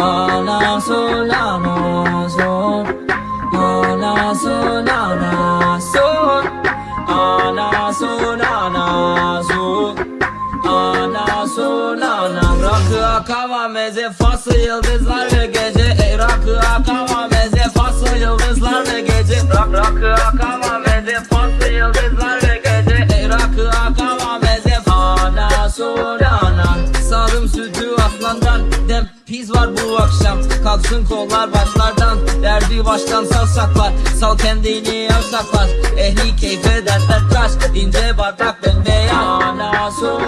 Ana sol ana sol Ana sol ana sol Ana sol ana sol Ana sol ana Rakı akava meze fası yıldızlar ve gece. Rakı akava meze fası yıldızlar ve gece. Rak rakı akava meze fası yıldızlar Tiz var bu akşam. Kalksın kollar başlardan. Derdi baştan sal saklar. Sal kendini yavşaklar Ehli keyfe dertler taş Dinde bardak bembeyaz Ana sol